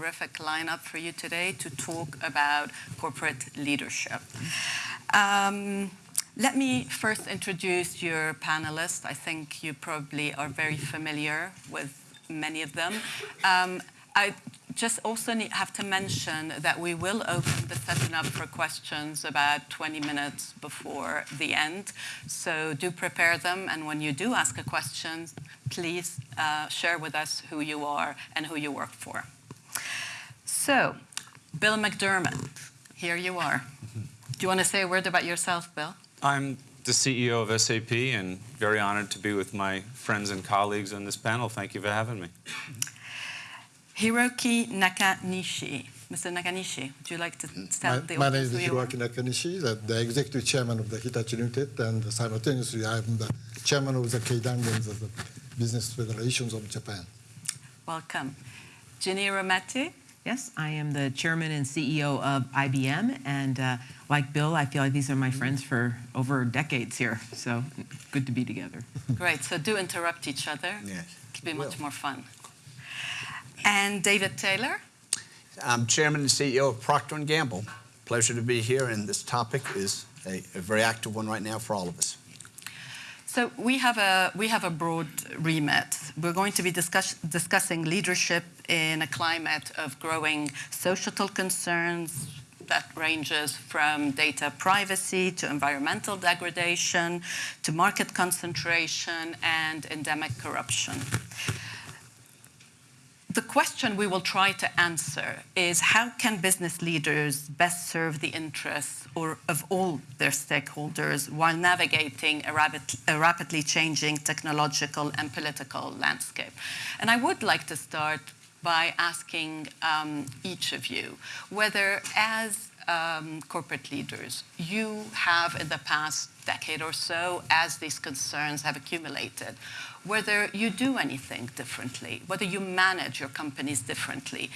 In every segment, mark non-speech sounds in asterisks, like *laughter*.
terrific lineup for you today to talk about corporate leadership. Um, let me first introduce your panelists. I think you probably are very familiar with many of them. Um, I just also need, have to mention that we will open the session up for questions about 20 minutes before the end. So do prepare them, and when you do ask a question, please uh, share with us who you are and who you work for. So, Bill McDermott, here you are. Do you want to say a word about yourself, Bill? I'm the CEO of SAP and very honored to be with my friends and colleagues on this panel. Thank you for having me. Hiroki Nakanishi. Mr. Nakanishi, would you like to mm-hmm. tell my, the My name is Hiroki Nakanishi, the, the executive chairman of the Hitachi Limited, and simultaneously I am the chairman of the Keidanren of the Business Federations of Japan. Welcome. Ginny Rometty. Yes, I am the chairman and CEO of IBM, and uh, like Bill, I feel like these are my friends for over decades here, so good to be together. *laughs* Great, so do interrupt each other. Yes. It'll be much more fun. And David Taylor. I'm chairman and CEO of Procter & Gamble. Pleasure to be here, and this topic is a, a very active one right now for all of us. So we have a we have a broad remit. We're going to be discuss, discussing leadership in a climate of growing societal concerns that ranges from data privacy to environmental degradation to market concentration and endemic corruption. The question we will try to answer is how can business leaders best serve the interests or of all their stakeholders while navigating a, rapid, a, rapidly changing technological and political landscape? And I would like to start by asking um, each of you whether as um, corporate leaders, you have in the past decade or so, as these concerns have accumulated, whether you do anything differently, whether you manage your companies differently.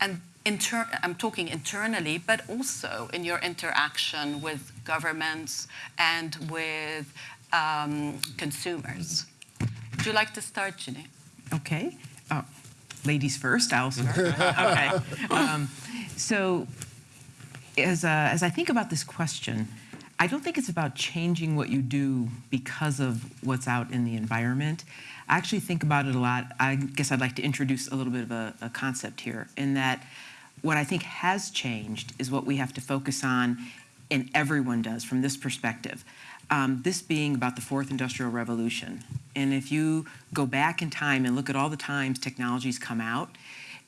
And I'm talking internally, but also in your interaction with governments and with um, consumers. Would you like to start, Ginny? Okay. Oh, ladies first, I'll start. *laughs* okay. Um, so as, uh, as I think about this question, I don't think it's about changing what you do because of what's out in the environment. I actually think about it a lot. I guess I'd like to introduce a little bit of a, a concept here in that what I think has changed is what we have to focus on, and everyone does from this perspective. Um, this being about the fourth industrial revolution. And if you go back in time and look at all the times technologies come out,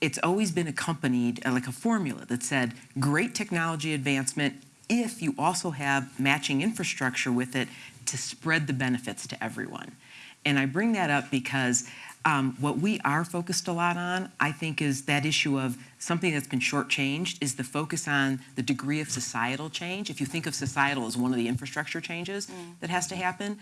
it's always been accompanied uh, like a formula that said great technology advancement if you also have matching infrastructure with it to spread the benefits to everyone. And I bring that up because um, what we are focused a lot on, I think, is that issue of something that's been shortchanged is the focus on the degree of societal change. If you think of societal as one of the infrastructure changes mm. that has to happen,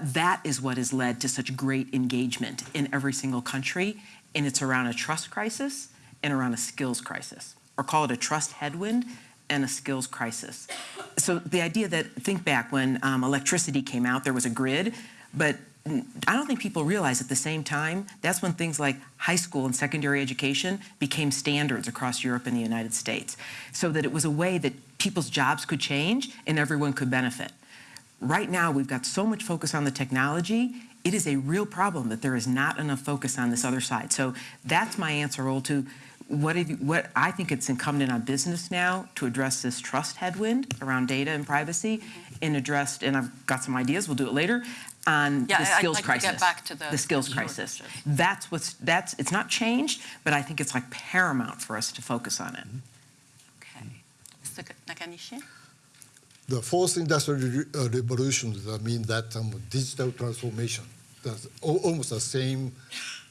that is what has led to such great engagement in every single country. And it's around a trust crisis and around a skills crisis, or call it a trust headwind and a skills crisis. So the idea that, think back when um, electricity came out, there was a grid, but I don't think people realize at the same time, that's when things like high school and secondary education became standards across Europe and the United States. So that it was a way that people's jobs could change and everyone could benefit. Right now, we've got so much focus on the technology, it is a real problem that there is not enough focus on this other side. So that's my answer, Roula, to what, you, what I think it's incumbent on business now to address this trust headwind around data and privacy and addressed, and I've got some ideas, we'll do it later, on yeah, the skills like crisis. The, the, skills crisis. That's what's, that's, it's not changed, but I think it's like paramount for us to focus on it. Okay. Mr. Nakanishi? The fourth industrial uh, revolution means that um, digital transformation, that's almost the same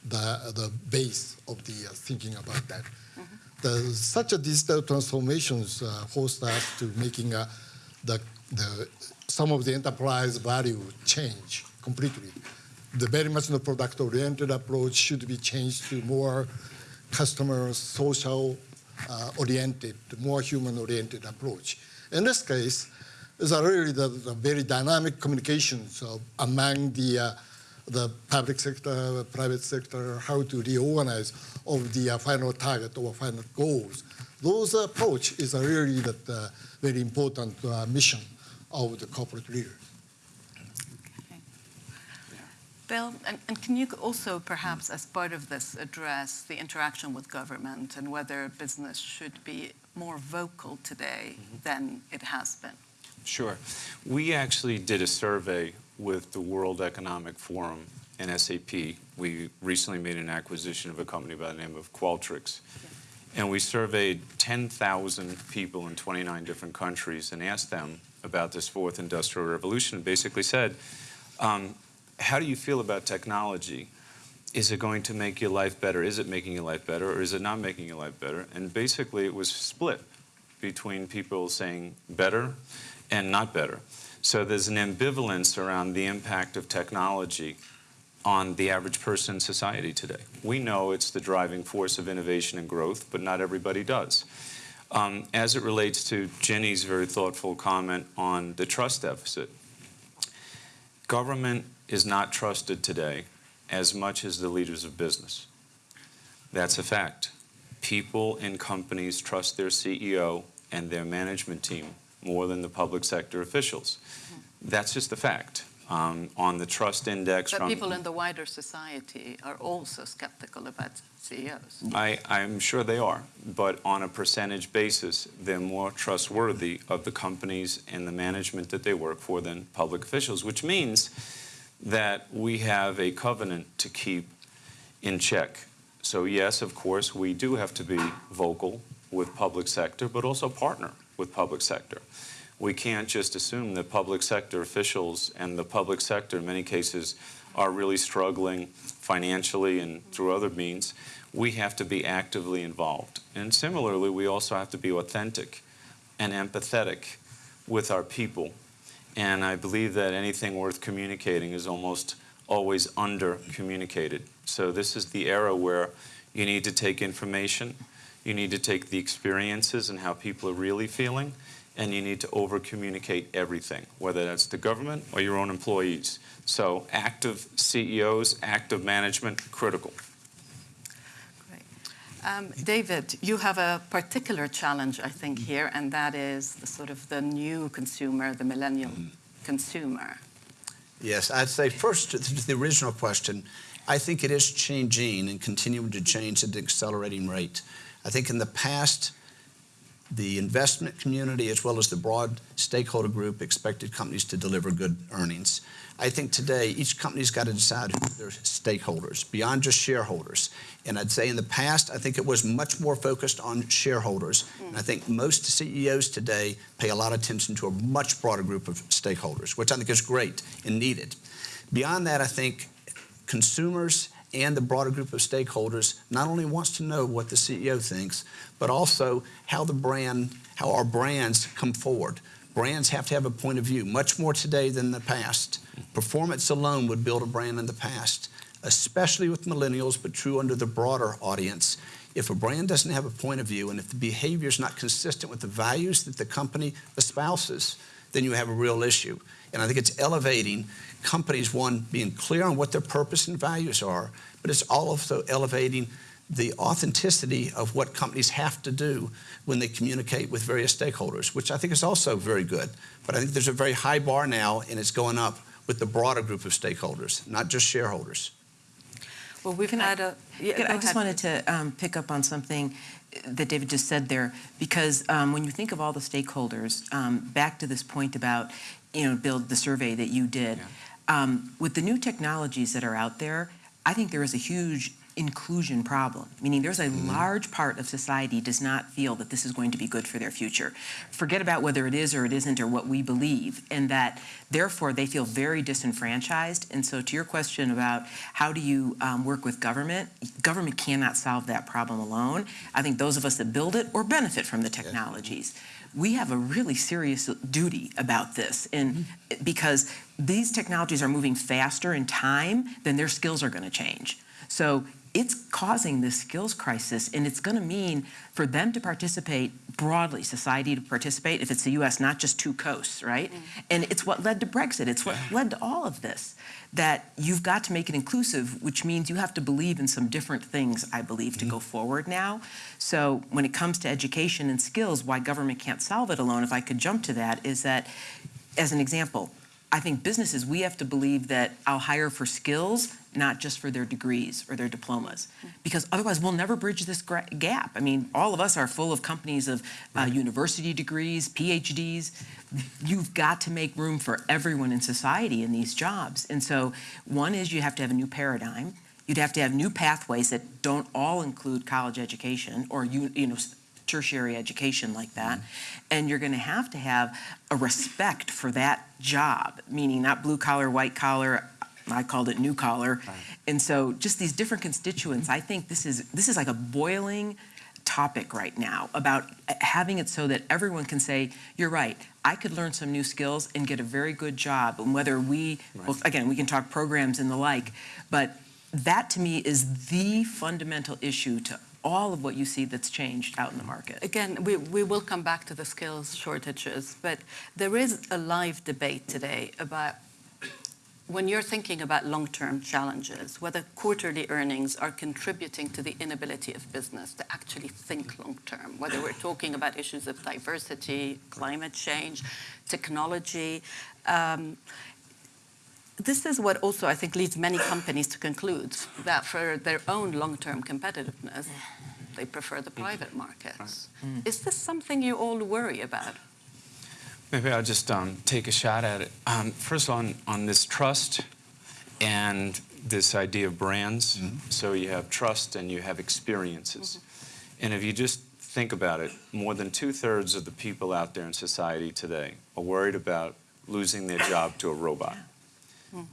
the, the base of the uh, thinking about that. Mm -hmm. the, such a digital transformations uh, forced us to making uh, the, the, some of the enterprise value change completely. The very much the product-oriented approach should be changed to more customer social uh, oriented, more human-oriented approach. In this case, it's really the, the very dynamic communications among the uh, the public sector, private sector, how to reorganize of the uh, final target or final goals. Those approach is really the uh, very important uh, mission of the corporate leader. Bill, and, and can you also perhaps, as part of this, address the interaction with government and whether business should be more vocal today than it has been? Sure. We actually did a survey with the World Economic Forum and SAP. We recently made an acquisition of a company by the name of Qualtrics. And we surveyed 10,000 people in 29 different countries and asked them about this fourth industrial revolution basically said, um, how do you feel about technology? Is it going to make your life better? Is it making your life better or is it not making your life better? And basically it was split between people saying better and not better. So there's an ambivalence around the impact of technology on the average person in society today. We know it's the driving force of innovation and growth, but not everybody does. Um, as it relates to Ginny's very thoughtful comment on the trust deficit, government is not trusted today as much as the leaders of business. That's a fact. People in companies trust their CEO and their management team more than the public sector officials. That's just a fact. Um, on the trust index But from people in the wider society are also skeptical about CEOs. I, I'm sure they are, but on a percentage basis, they're more trustworthy of the companies and the management that they work for than public officials, which means that we have a covenant to keep in check. So yes, of course, we do have to be vocal with public sector, but also partner with public sector. We can't just assume that public sector officials and the public sector in many cases are really struggling financially and through other means. We have to be actively involved. And similarly, we also have to be authentic and empathetic with our people. And I believe that anything worth communicating is almost always under communicated. So this is the era where you need to take information, you need to take the experiences and how people are really feeling, and you need to over communicate everything, whether that's the government or your own employees. So active CEOs, active management, critical. Great. Um, David, you have a particular challenge, I think, here, and that is the sort of the new consumer, the millennial consumer. Yes, I'd say first to the original question, I think it is changing and continuing to change at an accelerating rate. I think in the past, the investment community as well as the broad stakeholder group expected companies to deliver good earnings. I think today each company's got to decide who their stakeholders, beyond just shareholders. And I'd say in the past, I think it was much more focused on shareholders. And I think most CEOs today pay a lot of attention to a much broader group of stakeholders, which I think is great and needed. Beyond that, I think consumers and the broader group of stakeholders not only wants to know what the CEO thinks, but also how the brand, how our brands come forward. Brands have to have a point of view, much more today than the past. Performance alone would build a brand in the past, especially with millennials, but true under the broader audience. If a brand doesn't have a point of view and if the behavior is not consistent with the values that the company espouses, then you have a real issue. And I think it's elevating companies, one, being clear on what their purpose and values are, but it's also elevating the authenticity of what companies have to do when they communicate with various stakeholders, which I think is also very good. But I think there's a very high bar now, and it's going up with the broader group of stakeholders, not just shareholders. Well, we've Can I- had a. Yeah, I just ahead. wanted to um, pick up on something that David just said there, because um, when you think of all the stakeholders, um, back to this point about, you know, Bill the survey that you did, um, with the new technologies that are out there, I think there is a huge inclusion problem, meaning there's a large part of society does not feel that this is going to be good for their future. Forget about whether it is or it isn't or what we believe, and that therefore they feel very disenfranchised. And so, to your question about how do you um, work with government, government cannot solve that problem alone. I think those of us that build it or benefit from the technologies. We have a really serious duty about this, and because these technologies are moving faster in time than their skills are going to change. So it's causing this skills crisis, and it's going to mean for them to participate broadly, society to participate, if it's the US, not just two coasts, right? Mm. And it's what led to Brexit. It's what led to all of this. That you've got to make it inclusive, which means you have to believe in some different things, I believe, to mm-hmm. go forward now. So when it comes to education and skills, why government can't solve it alone, if I could jump to that, is that, as an example, I think businesses, we have to believe that I'll hire for skills, not just for their degrees or their diplomas, because otherwise we'll never bridge this gap. I mean, all of us are full of companies of uh, university degrees, PhDs. You've got to make room for everyone in society in these jobs. And so, one is you have to have a new paradigm. You'd have to have new pathways that don't all include college education or you, you know tertiary education like that. And you're going to have to have a respect for that job, meaning not blue collar, white collar. I called it new collar. And so just these different constituents, I think this is this is like a boiling topic right now about uh, having it so that everyone can say, you're right, I could learn some new skills and get a very good job. And whether we, well, again, we can talk programs and the like, but that to me is the fundamental issue to all of what you see that's changed out in the market. Again, we, we will come back to the skills shortages, but there is a live debate today about when you're thinking about long-term challenges, whether quarterly earnings are contributing to the inability of business to actually think long-term, whether we're talking about issues of diversity, climate change, technology. Um, this is what also I think leads many companies to conclude that for their own long-term competitiveness, they prefer the private markets. Is this something you all worry about? Maybe I'll just um, take a shot at it. Um, first, on, on this trust and this idea of brands. So you have trust and you have experiences. And if you just think about it, more than two thirds of the people out there in society today are worried about losing their job to a robot.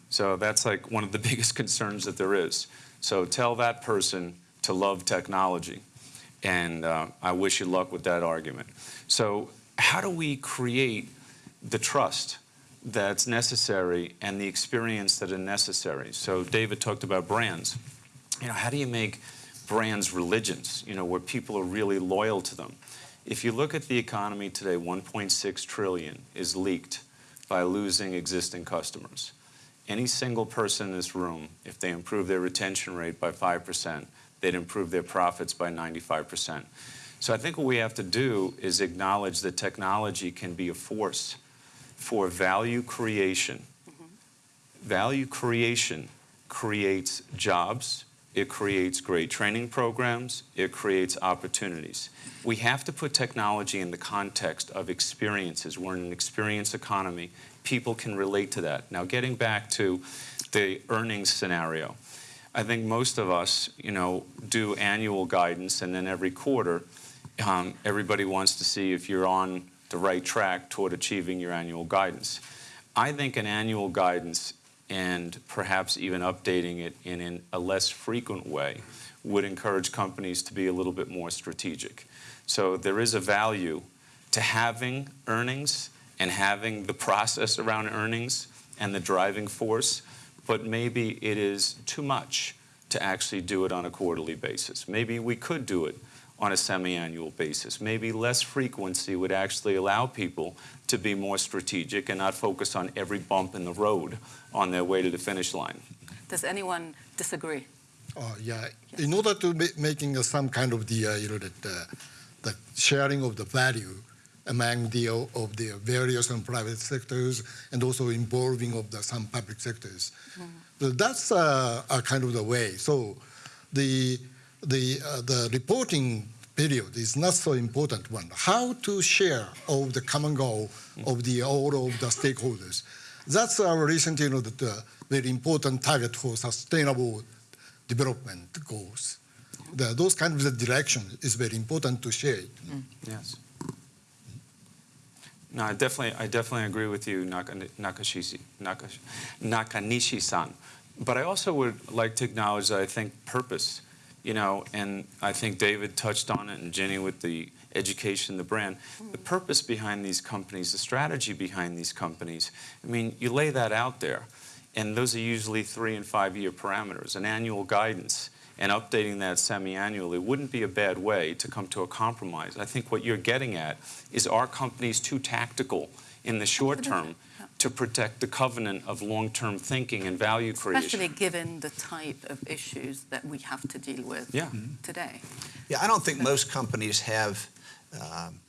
So that's like one of the *laughs* biggest concerns that there is. So tell that person to love technology. And uh, I wish you luck with that argument. So, how do we create the trust that's necessary and the experience that are necessary? So, David talked about brands. You know, how do you make brands religions, you know, where people are really loyal to them? If you look at the economy today, 1.6 trillion is leaked by losing existing customers any single person in this room, if they improve their retention rate by 5%, they'd improve their profits by 95%. So I think what we have to do is acknowledge that technology can be a force for value creation. Mm-hmm. Value creation creates jobs, it creates great training programs, it creates opportunities. We have to put technology in the context of experiences. We're in an experience economy. People can relate to that. Now, getting back to the earnings scenario, I think most of us, you know, do annual guidance, and then every quarter, um, everybody wants to see if you're on the right track toward achieving your annual guidance. I think an annual guidance and perhaps even updating it in, in a less frequent way would encourage companies to be a little bit more strategic. So there is a value to having earnings and having the process around earnings and the driving force, but maybe it is too much to actually do it on a quarterly basis. Maybe we could do it on a semi-annual basis. Maybe less frequency would actually allow people to be more strategic and not focus on every bump in the road on their way to the finish line. Does anyone disagree? Uh, yeah, in order to ma- making uh, some kind of the uh, you know that uh, the sharing of the value among the uh, of the various and private sectors and also involving of the some public sectors, so that's uh, a kind of the way. So the the uh, the reporting period is not so important one. How to share of the common goal of the all of the stakeholders. That's our recent, you know, the, the very important target for sustainable development goals. The, those kind of the direction is very important to share. it. Yes. No, I definitely, I definitely agree with you, Naka- Nakashishi, Nakash- Nakanishi-san. But I also would like to acknowledge that I think purpose, you know, and I think David touched on it and Ginny with the education, the brand, the purpose behind these companies, the strategy behind these companies. I mean, you lay that out there, and those are usually three and five year parameters. An annual guidance and updating that semi-annually wouldn't be a bad way to come to a compromise. I think what you're getting at is are companies too tactical in the short term to protect the covenant of long-term thinking and value creation? Especially given the type of issues that we have to deal with Yeah. today. Yeah, I don't think most companies have um,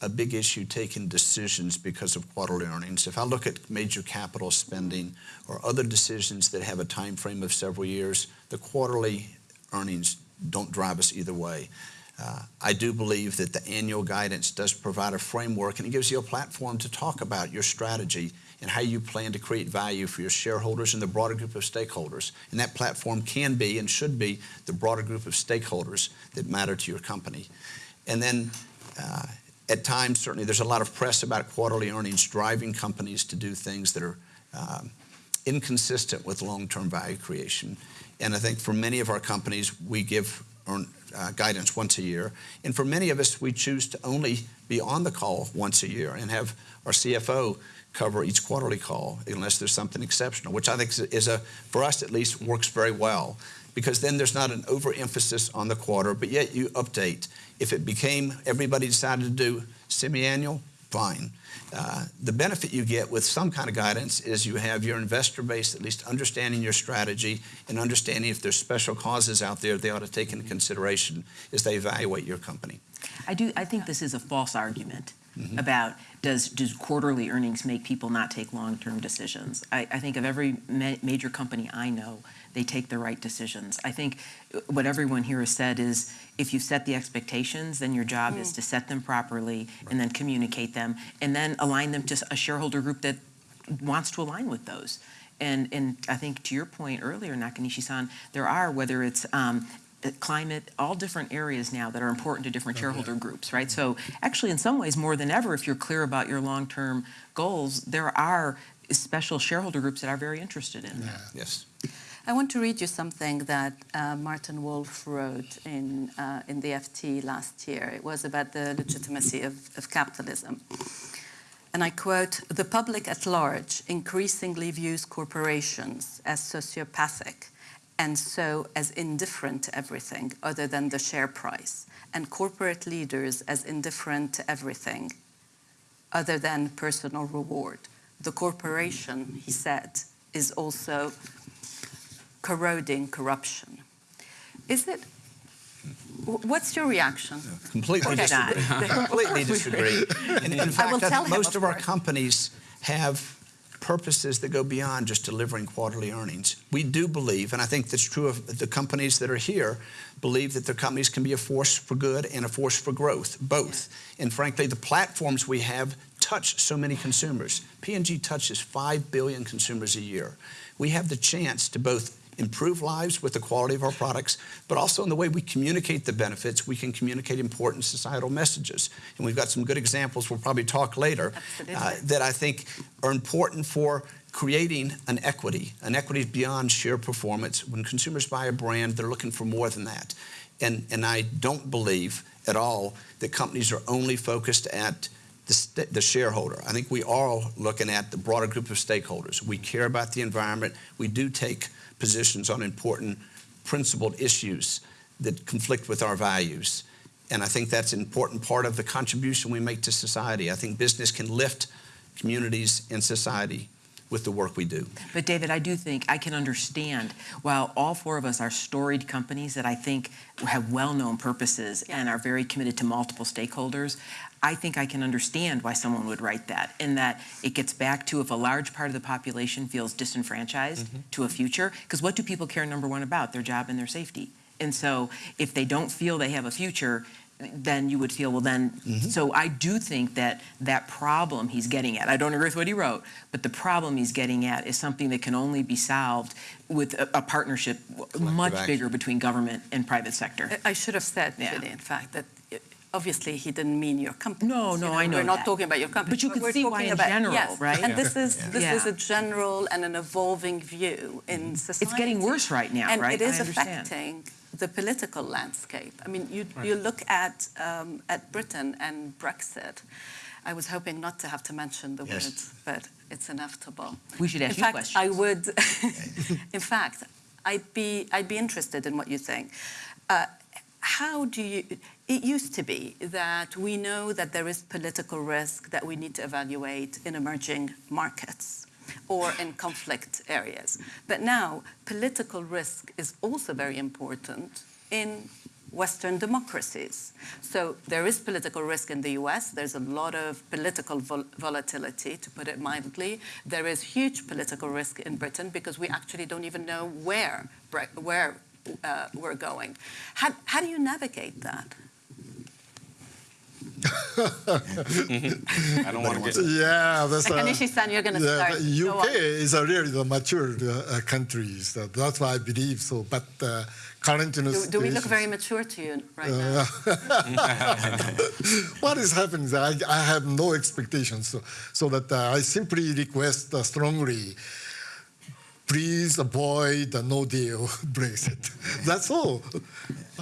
a big issue taking decisions because of quarterly earnings. If I look at major capital spending or other decisions that have a time frame of several years, the quarterly earnings don't drive us either way. Uh, I do believe that the annual guidance does provide a framework and it gives you a platform to talk about your strategy and how you plan to create value for your shareholders and the broader group of stakeholders. And that platform can be and should be the broader group of stakeholders that matter to your company. And then uh, at times, certainly, there's a lot of press about quarterly earnings driving companies to do things that are um, inconsistent with long-term value creation. And I think for many of our companies, we give earn, uh, guidance once a year. And for many of us, we choose to only be on the call once a year and have our CFO cover each quarterly call unless there's something exceptional, which I think is a, for us at least, works very well because then there's not an overemphasis on the quarter, but yet you update. If it became, everybody decided to do semi-annual, fine. Uh, the benefit you get with some kind of guidance is you have your investor base at least understanding your strategy and understanding if there's special causes out there they ought to take into consideration as they evaluate your company. I do, I think this is a false argument about does, does quarterly earnings make people not take long-term decisions? I, I think of every ma- major company I know, they take the right decisions. I think what everyone here has said is if you set the expectations, then your job is to set them properly and then communicate them and then align them to a shareholder group that wants to align with those. And, and I think to your point earlier, Nakanishi-san, there are, whether it's um, climate, all different areas now that are important to different shareholder groups, right? So actually, in some ways, more than ever, if you're clear about your long-term goals, there are special shareholder groups that are very interested in that. Yes. I want to read you something that uh, Martin Wolf wrote in, uh, in the FT last year. It was about the legitimacy of, of capitalism. And I quote The public at large increasingly views corporations as sociopathic and so as indifferent to everything other than the share price, and corporate leaders as indifferent to everything other than personal reward. The corporation, he said, is also corroding corruption. Is it? What's your reaction? Completely *laughs* disagree. Completely disagree. And in I will fact, I him, most of of our companies have purposes that go beyond just delivering quarterly earnings. We do believe, and I think that's true of the companies that are here, believe that their companies can be a force for good and a force for growth, both. And frankly, the platforms we have touch so many consumers. P&G touches 5 billion consumers a year. We have the chance to both improve lives with the quality of our products, but also in the way we communicate the benefits, we can communicate important societal messages. And we've got some good examples we'll probably talk later uh, that I think are important for creating an equity. An equity beyond sheer performance. When consumers buy a brand, they're looking for more than that. And, and I don't believe at all that companies are only focused at the, the shareholder. I think we are looking at the broader group of stakeholders. We care about the environment. We do take positions on important principled issues that conflict with our values. And I think that's an important part of the contribution we make to society. I think business can lift communities and society with the work we do. But David, I do think I can understand, while all four of us are storied companies that I think have well-known purposes and are very committed to multiple stakeholders, I think I can understand why someone would write that, in that it gets back to if a large part of the population feels disenfranchised mm-hmm. to a future, because what do people care number one about? Their job and their safety. And so if they don't feel they have a future, then you would feel, well, then, so I do think that that problem he's getting at, I don't agree with what he wrote, but the problem he's getting at is something that can only be solved with a, a partnership much action. bigger between government and private sector. I- I should have said, Yeah. really, in fact, that uh, obviously he didn't mean your company. No, no, I know We're not that. talking about your company. But you can we're see why talking in about- general, yes. right? And this is, this is a general and an evolving view in society. It's getting worse right now, and right? it is I understand. affecting the political landscape. I mean, you, you look at, um, at Britain and Brexit. I was hoping not to have to mention the Yes. word, but it's inevitable. We should ask in you fact, questions. I would, *laughs* in fact, I'd be, I'd be interested in what you think. Uh, how do you, it used to be that we know that there is political risk that we need to evaluate in emerging markets or in conflict areas. But now, political risk is also very important in Western democracies. So there is political risk in the US. There's a lot of political vol volatility, to put it mildly. There is huge political risk in Britain because we actually don't even know where, where uh, we're going. How, how do you navigate that? *laughs* I don't want to get. Yeah, that's Like uh, Anishi-san, you're going to yeah, start. the Go UK is a really the mature uh, country. So that's why I believe so. But uh, current Do, do we look very mature to you right now? *laughs* what is happening is I, I have no expectations. So, so that uh, I simply request uh, strongly, please avoid the no deal *laughs* Brexit. That's all.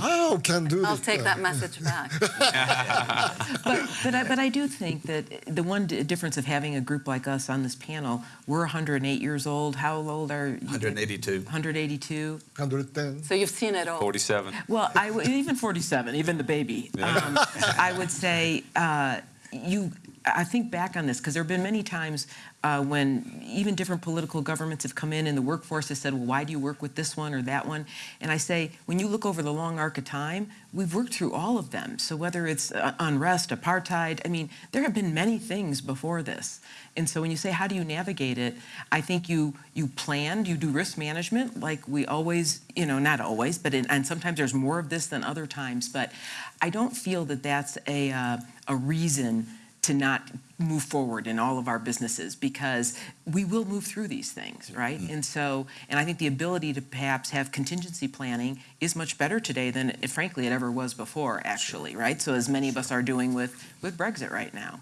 How can do I'll this? take that message back. *laughs* *laughs* But, but, I, but I do think that the one d- difference of having a group like us on this panel, we're 108 years old. How old are you? 182. 182. 110. So you've seen it all. 47. Well, I w- even 47, even the baby. Um, I would say uh, you. I think back on this because there have been many times uh, when even different political governments have come in and the workforce has said, well, why do you work with this one or that one? And I say, when you look over the long arc of time, we've worked through all of them. So whether it's uh, unrest, apartheid, I mean, there have been many things before this. And so when you say, how do you navigate it? I think you you planned, you do risk management like we always, you know, not always, but in, and sometimes there's more of this than other times. But I don't feel that that's a, uh, a reason to not move forward in all of our businesses because we will move through these things, right? Mm-hmm. And so, and I think the ability to perhaps have contingency planning is much better today than, it, frankly, it ever was before, actually, right? So as many of us are doing with, with Brexit right now.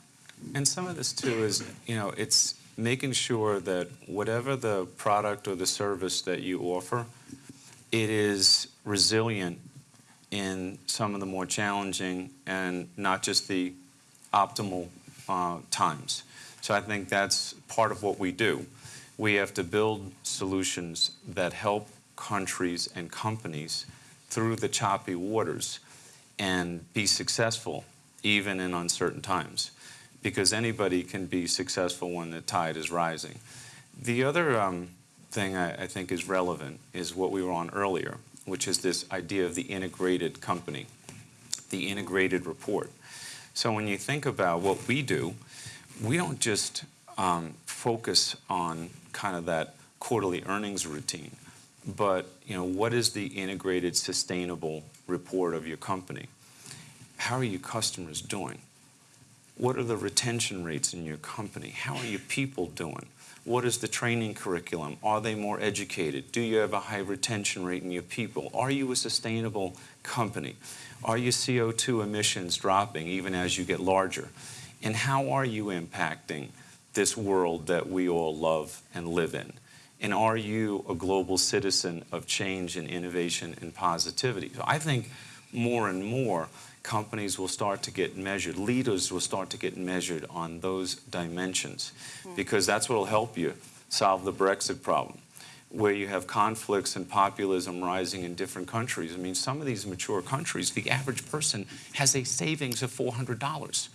And some of this too is, you know, it's making sure that whatever the product or the service that you offer, it is resilient in some of the more challenging and not just the optimal uh, times. So I think that's part of what we do. We have to build solutions that help countries and companies through the choppy waters and be successful even in uncertain times because anybody can be successful when the tide is rising. The other um, thing I, I think is relevant is what we were on earlier, which is this idea of the integrated company, the integrated report. So when you think about what we do, we don't just um, focus on kind of that quarterly earnings routine, but you know what is the integrated sustainable report of your company? How are your customers doing? What are the retention rates in your company? How are your people doing? What is the training curriculum? Are they more educated? Do you have a high retention rate in your people? Are you a sustainable company? Are your CO2 emissions dropping even as you get larger? And how are you impacting this world that we all love and live in? And are you a global citizen of change and innovation and positivity? So I think more and more companies will start to get measured, leaders will start to get measured on those dimensions hmm. because that's what will help you solve the Brexit problem. Where you have conflicts and populism rising in different countries. I mean, some of these mature countries, the average person has a savings of $400.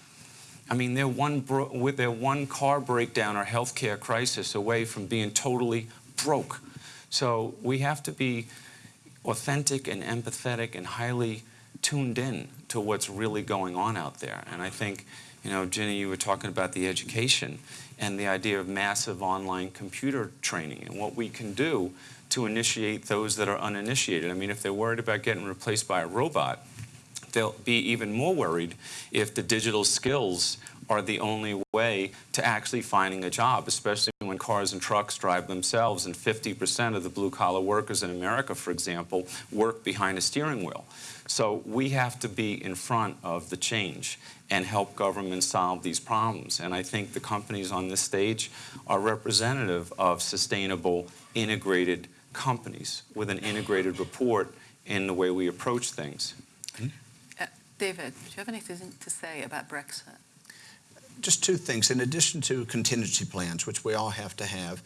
I mean, they're one bro- with their one car breakdown or healthcare crisis away from being totally broke. So we have to be authentic and empathetic and highly tuned in to what's really going on out there. And I think, you know, Ginny, you were talking about the education and the idea of massive online computer training and what we can do to initiate those that are uninitiated. I mean, if they're worried about getting replaced by a robot, they'll be even more worried if the digital skills are the only way to actually finding a job, especially when cars and trucks drive themselves and 50% of the blue collar workers in America, for example, work behind a steering wheel. So we have to be in front of the change and help governments solve these problems. And I think the companies on this stage are representative of sustainable, integrated companies with an integrated report in the way we approach things. Uh, David, do you have anything to say about Brexit? Just two things. In addition to contingency plans, which we all have to have,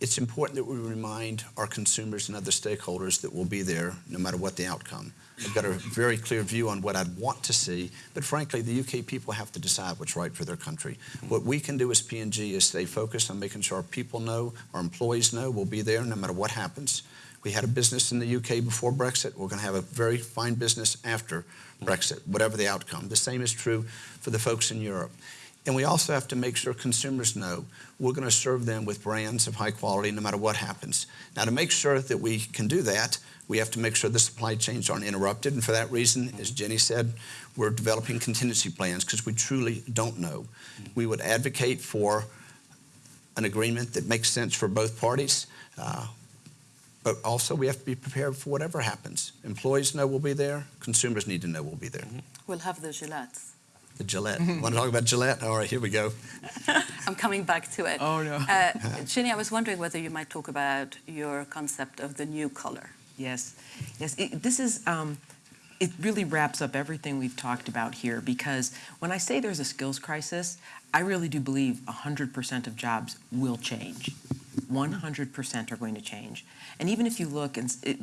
it's important that we remind our consumers and other stakeholders that we'll be there no matter what the outcome. I've got a very clear view on what I'd want to see, but frankly, the UK people have to decide what's right for their country. Mm-hmm. What we can do as P&G is stay focused on making sure our people know, our employees know we'll be there no matter what happens. We had a business in the UK before Brexit. We're going to have a very fine business after mm-hmm. Brexit, whatever the outcome. The same is true for the folks in Europe. And we also have to make sure consumers know we're going to serve them with brands of high quality no matter what happens. Now, to make sure that we can do that, we have to make sure the supply chains aren't interrupted. And for that reason, as Ginny said, we're developing contingency plans because we truly don't know. We would advocate for an agreement that makes sense for both parties. Uh, but also, we have to be prepared for whatever happens. Employees know we'll be there. Consumers need to know we'll be there. We'll have the Gillettes. The Gillette. Want to talk about Gillette? All right, here we go. *laughs* I'm coming back to it. Oh, no. Uh, *laughs* Ginny, I was wondering whether you might talk about your concept of the new collar. Yes, yes. It, this is. Um, it really wraps up everything we've talked about here because when I say there's a skills crisis, I really do believe 100% of jobs will change. 100% are going to change. And even if you look, and it,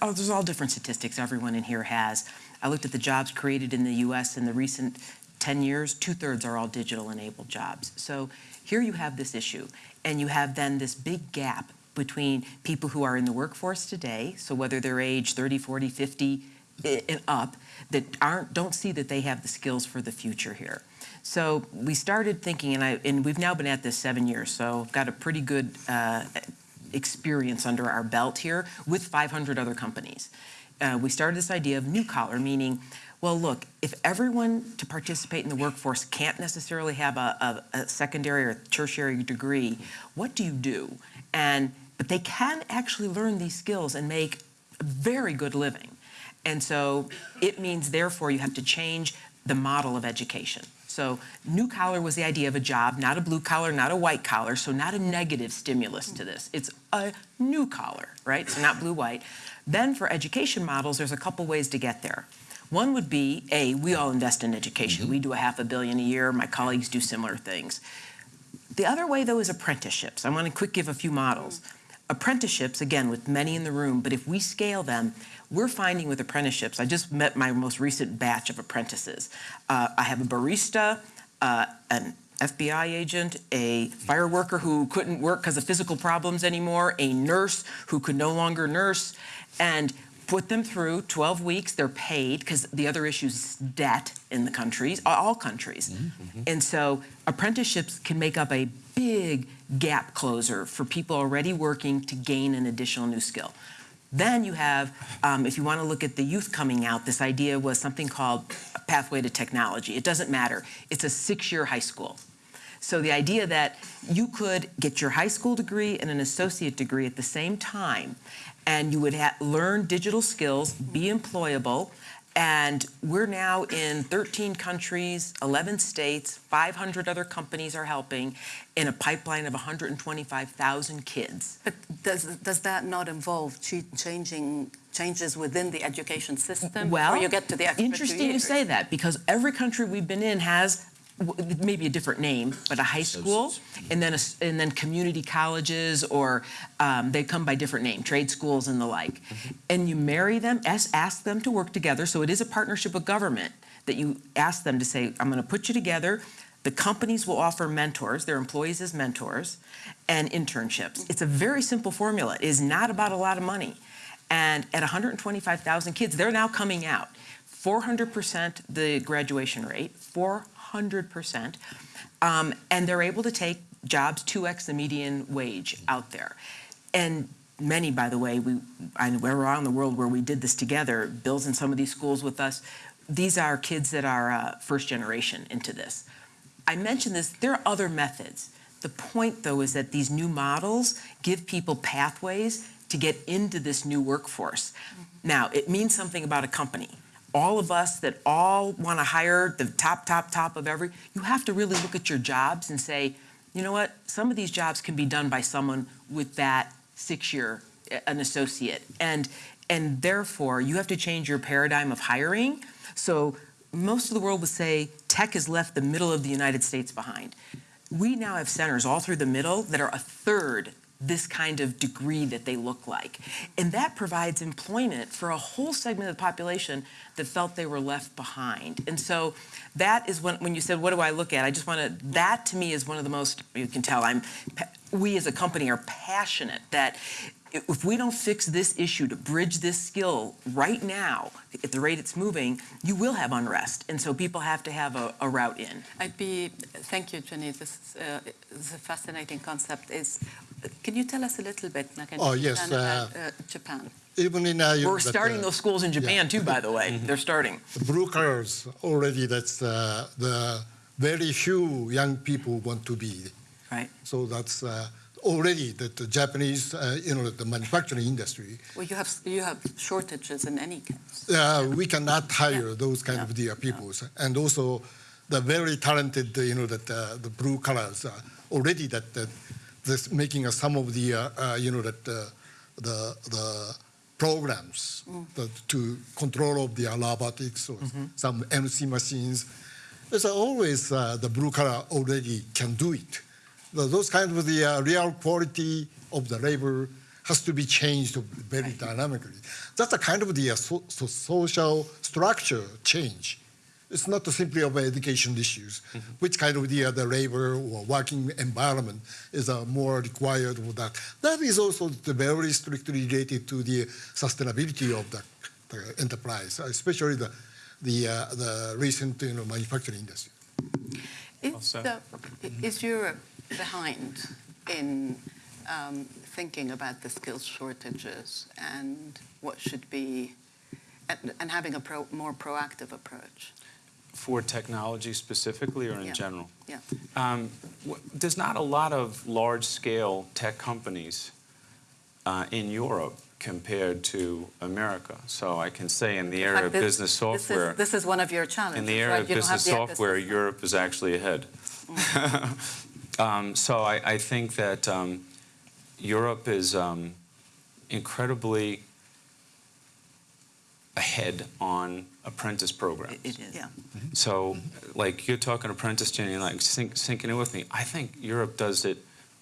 oh, there's all different statistics everyone in here has. I looked at the jobs created in the U.S. in the recent 10 years, two thirds are all digital enabled jobs. So here you have this issue, and you have then this big gap between people who are in the workforce today, so whether they're age 30, 40, 50 and up, that aren't don't see that they have the skills for the future here. So we started thinking, and I and we've now been at this seven years, so I've got a pretty good uh, experience under our belt here with 500 other companies. Uh, we started this idea of new collar, meaning well, look, if everyone to participate in the workforce can't necessarily have a, a, a, secondary or tertiary degree, what do you do? And but they can actually learn these skills and make a very good living. And so it means, therefore, you have to change the model of education. So new collar was the idea of a job, not a blue collar, not a white collar, so not a negative stimulus to this. It's a new collar, right? So not blue, white. Then for education models, there's a couple ways to get there. One would be, A, we all invest in education. Mm -hmm. We do a half a billion a year. My colleagues do similar things. The other way, though, is apprenticeships. I want to quick give a few models. Apprenticeships, again, with many in the room, but if we scale them, we're finding with apprenticeships, I just met my most recent batch of apprentices. Uh, I have a barista, uh, an FBI agent, a fire worker who couldn't work because of physical problems anymore, a nurse who could no longer nurse, and put them through 12 weeks. They're paid because the other issue is debt in the countries, all countries. Mm -hmm. And so apprenticeships can make up a big gap closer for people already working to gain an additional new skill. Then you have, um, if you want to look at the youth coming out, this idea was something called Pathway to Technology. It doesn't matter. It's a six-year high school. So the idea that you could get your high school degree and an associate degree at the same time and you would learn digital skills, be employable, and we're now in 13 countries, 11 states, 500 other companies are helping in a pipeline of 125,000 kids. But does, does that not involve changing changes within the education system well, you get to the interesting you say that because every country we've been in has maybe a different name, but a high school, and then a, and then community colleges, or um, they come by different name, trade schools and the like. Mm -hmm. And you marry them, ask, ask them to work together. So it is a partnership with government that you ask them to say, I'm going to put you together. The companies will offer mentors, their employees as mentors, and internships. It's a very simple formula. It is not about a lot of money. And at 125,000 kids, they're now coming out. 400% the graduation rate, 400 100%. Um, and they're able to take jobs 2x the median wage out there. And many, by the way, we, I, we're around the world where we did this together. Bill's in some of these schools with us. These are kids that are uh, first generation into this. I mentioned this, there are other methods. The point, though, is that these new models give people pathways to get into this new workforce. Mm -hmm. Now, it means something about a company all of us that all want to hire the top, top, top of every, you have to really look at your jobs and say, you know what, some of these jobs can be done by someone with that six-year, an associate. And, and therefore, you have to change your paradigm of hiring. So most of the world would say tech has left the middle of the United States behind. We now have centers all through the middle that are a third this kind of degree that they look like. And that provides employment for a whole segment of the population that felt they were left behind. And so that is when, when you said, what do I look at? I just want to, that to me is one of the most, you can tell I'm, we as a company are passionate that if we don't fix this issue to bridge this skill right now, at the rate it's moving, you will have unrest. And so people have to have a, a route in. I'd be, thank you, Ginny. This is, uh, is a fascinating concept. Is can you tell us a little bit, Oh, yes, about uh, Japan? Even in uh, We're starting uh, those schools in Japan yeah. too, by the way. They're starting. the blue collars already. That's uh, the very few young people want to be. Right. So that's uh, already that the Japanese, uh, you know, the manufacturing industry. Well, you have you have shortages in any case. Uh, we cannot hire Yeah. those kind Yeah. of the people, and also the very talented, you know, that uh, the blue collars uh, already that that this making some of the, uh, uh, you know, that uh, the the programs that, to control of the robotics or some MC machines. There's always uh, the blue collar already can do it. Th- Those kind of the uh, real quality of the labor has to be changed very dynamically. That's a kind of the so, so social structure change. It's not simply about education issues. Which kind of the, the labor or working environment is uh, more required for that. That is also very strictly related to the sustainability of the, the enterprise, especially the, the, uh, the recent you know, manufacturing industry. Well Is, the, is Europe behind in um, thinking about the skills shortages and what should be, and, and having a pro, more proactive approach? For technology specifically or in Yeah. general? Yeah. Um, There's not a lot of large-scale tech companies uh, in Europe compared to America. So I can say in the area of this- business software, This is, this is one of your challenges. in the area right? of You business software. Europe is actually ahead. *laughs* Um, So I I think that um, Europe is um, incredibly ahead on apprentice programs. It is. Yeah. So, like you're talking apprentice, Ginny, like sink, sinking in with me. I think Europe does it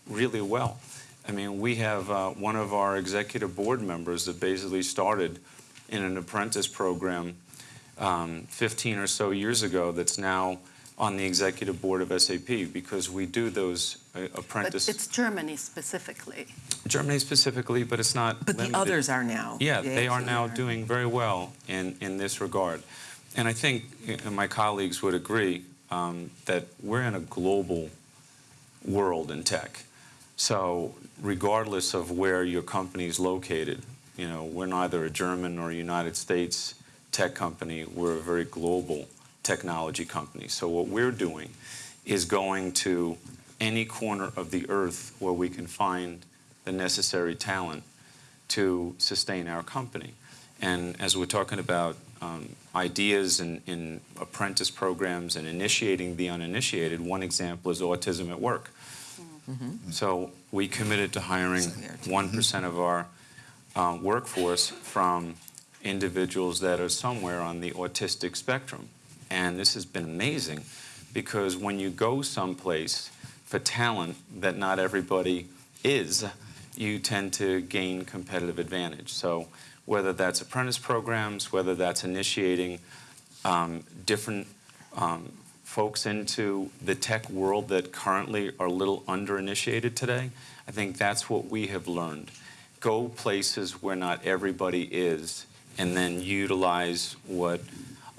really well. I mean, we have uh, one of our executive board members that basically started in an apprentice program um, 15 or so years ago. That's now on the executive board of SAP because we do those uh, But it's Germany specifically. Germany specifically, but it's not. But the limited. others are now. Yeah, they are absolutely now doing very well in, in this regard. And I think uh, my colleagues would agree um, that we're in a global world in tech. So regardless of where your company is located, you know, we're neither a German or a United States tech company. We're a very global technology company. So what we're doing is going to any corner of the earth where we can find the necessary talent to sustain our company. And as we're talking about um, ideas in, in apprentice programs and initiating the uninitiated, one example is autism at work. So we committed to hiring So there too. 1% of our uh, workforce from individuals that are somewhere on the autistic spectrum. And this has been amazing because when you go someplace for talent that not everybody is, you tend to gain competitive advantage. So whether that's apprentice programs, whether that's initiating um, different um, folks into the tech world that currently are a little under-initiated today, I think that's what we have learned. Go places where not everybody is, and then utilize what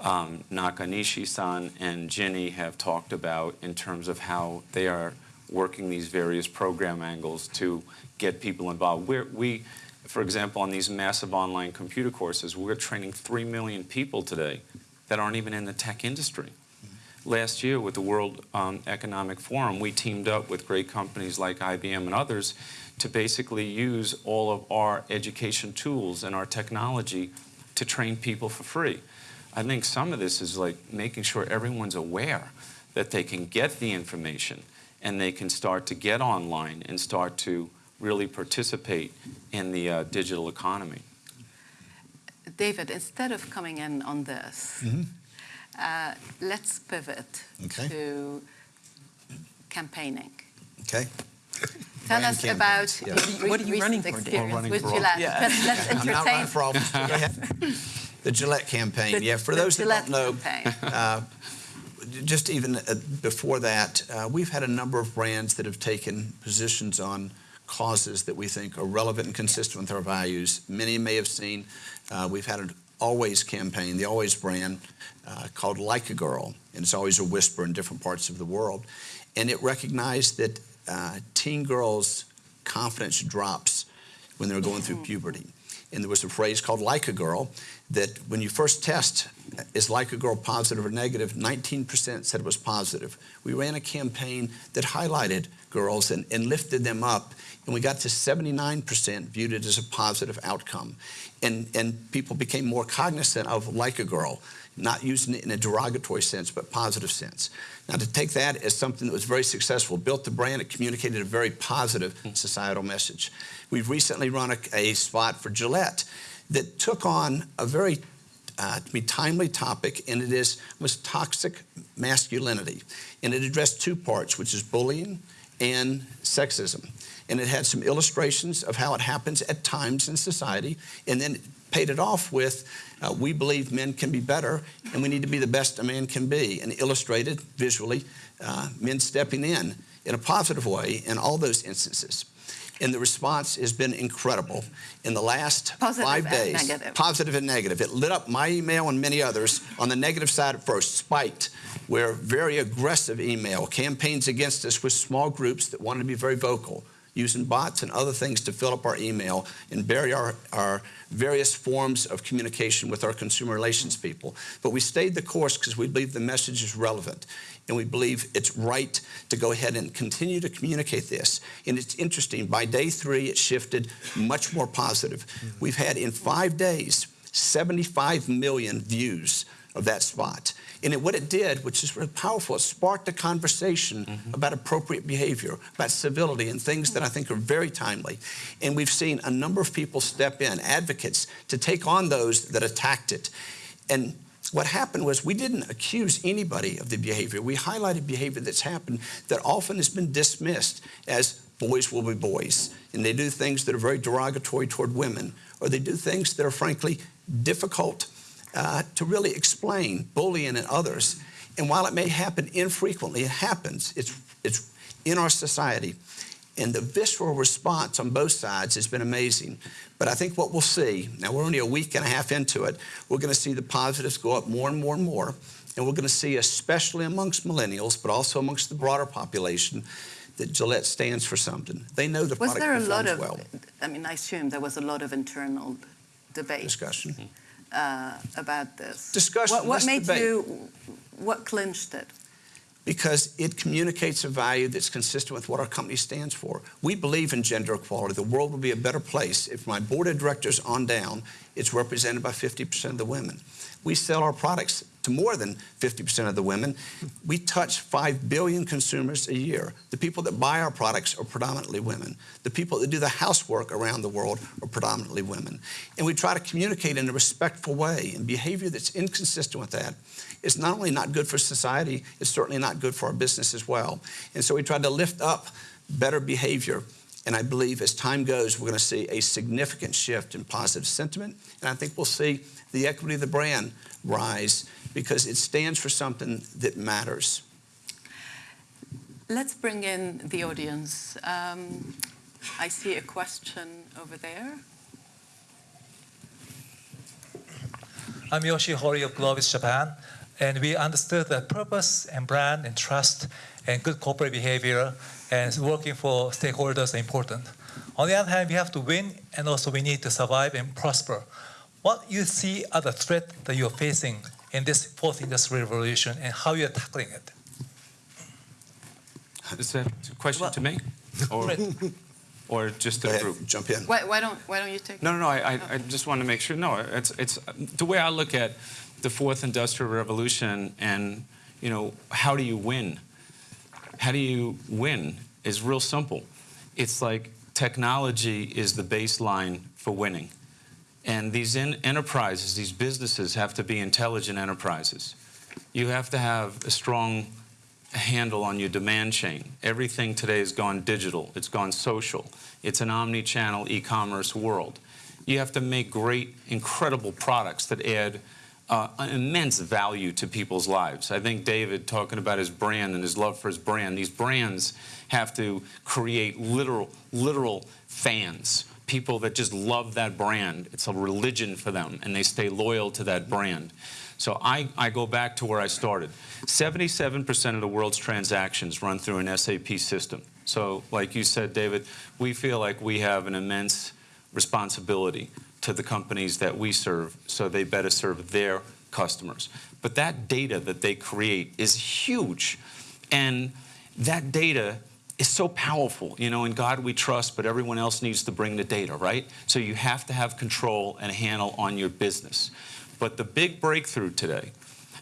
um, Nakanishi-san and Ginny have talked about in terms of how they are working these various program angles to get people involved. We're, we, for example, on these massive online computer courses, we're training 3 million people today that aren't even in the tech industry. Last year with the World um, Economic Forum, we teamed up with great companies like IBM and others to basically use all of our education tools and our technology to train people for free. I think some of this is like making sure everyone's aware that they can get the information and they can start to get online and start to really participate in the uh, digital economy. David, instead of coming in on this, uh, let's pivot Okay. to campaigning. Okay? Tell brand us campaigns. about Yeah. your What are you recent running for, Dan? experience running with for- Gillette. Yeah. Let's, let's *laughs* I'm not entertain running for office. Go. The Gillette campaign. the- yeah, for the those that Gillette don't know, uh, just even uh, before that, uh, we've had a number of brands that have taken positions on causes that we think are relevant and consistent with our values. Many may have seen, uh, we've had an Always campaign, the Always brand, uh, called Like a Girl, and it's always a whisper in different parts of the world. And it recognized that uh, teen girls' confidence drops when they're going through puberty. And there was a phrase called like a girl that when you first test, is like a girl positive or negative? 19% said it was positive. We ran a campaign that highlighted girls and, and lifted them up, and we got to 79% viewed it as a positive outcome. And, and people became more cognizant of like a girl, not using it in a derogatory sense, but positive sense. Now, to take that as something that was very successful, built the brand, it communicated a very positive societal message. We've recently run a, a spot for Gillette that took on a very uh, timely topic, and it is was toxic masculinity, and it addressed two parts, which is bullying and sexism, and it had some illustrations of how it happens at times in society, and then paid it off with, uh, we believe men can be better, and we need to be the best a man can be, and illustrated visually uh, men stepping in in a positive way in all those instances. And the response has been incredible. In the last Positive five days, negative. positive and negative. It lit up my email and many others. On the negative side at first, spiked, where very aggressive email, campaigns against us with small groups that wanted to be very vocal, using bots and other things to fill up our email and bury our, our various forms of communication with our consumer relations people. But we stayed the course because we believe the message is relevant and we believe it's right to go ahead and continue to communicate this. And it's interesting, by day three, it shifted much more positive. Mm-hmm. We've had in five days 75 million views of that spot. And it, what it did, which is really powerful, it sparked a conversation mm-hmm. about appropriate behavior, about civility, and things that I think are very timely. And we've seen a number of people step in, advocates, to take on those that attacked it. And what happened was we didn't accuse anybody of the behavior. We highlighted behavior that's happened that often has been dismissed as boys will be boys. And they do things that are very derogatory toward women, or they do things that are frankly difficult uh, to really explain, bullying and others. And while it may happen infrequently, it happens. It's, it's in our society. And the visceral response on both sides has been amazing. But I think what we'll see, now we're only a week and a half into it, we're going to see the positives go up more and more and more. And we're going to see, especially amongst millennials, but also amongst the broader population, that Gillette stands for something. They know the Was product there a lot of, well. I mean, I assume there was a lot of internal debate Discussion. Uh, about this. Discussion, What, what made debate. you, what clinched it? because it communicates a value that's consistent with what our company stands for. We believe in gender equality. The world will be a better place if my board of directors on down it's represented by 50% of the women. We sell our products to more than 50% of the women. We touch 5 billion consumers a year. The people that buy our products are predominantly women. The people that do the housework around the world are predominantly women. And we try to communicate in a respectful way, and behavior that's inconsistent with that is not only not good for society, it's certainly not good for our business as well. And so we try to lift up better behavior. And I believe as time goes, we're going to see a significant shift in positive sentiment. And I think we'll see the equity of the brand rise because it stands for something that matters. Let's bring in the audience. Um, I see a question over there. I'm Yoshi Hori of Globis Japan, and we understood that purpose and brand and trust and good corporate behavior and working for stakeholders are important. On the other hand, we have to win and also we need to survive and prosper. What you see are the threats that you're facing in this fourth industrial revolution and how you're tackling it? Is that a question Well- to me? Or, *laughs* or just Go to the group? jump in. Why, why don't Why don't you take? No, no, no. I, I, oh. I just want to make sure. No, it's, it's the way I look at the fourth industrial revolution, and you know, how do you win? How do you win? Is real simple. It's like technology is the baseline for winning, and these enterprises, these businesses, have to be intelligent enterprises. You have to have a strong handle on your demand chain. Everything today has gone digital, it's gone social. It's an omni-channel e-commerce world. You have to make great, incredible products that add uh, immense value to people's lives. I think David talking about his brand and his love for his brand, these brands have to create literal, literal fans, people that just love that brand. It's a religion for them, and they stay loyal to that brand. So I, I go back to where I started. 77% of the world's transactions run through an SAP system. So like you said, David, we feel like we have an immense responsibility to the companies that we serve so they better serve their customers. But that data that they create is huge. And that data is so powerful. You know, in God we trust, but everyone else needs to bring the data, right? So you have to have control and handle on your business. But the big breakthrough today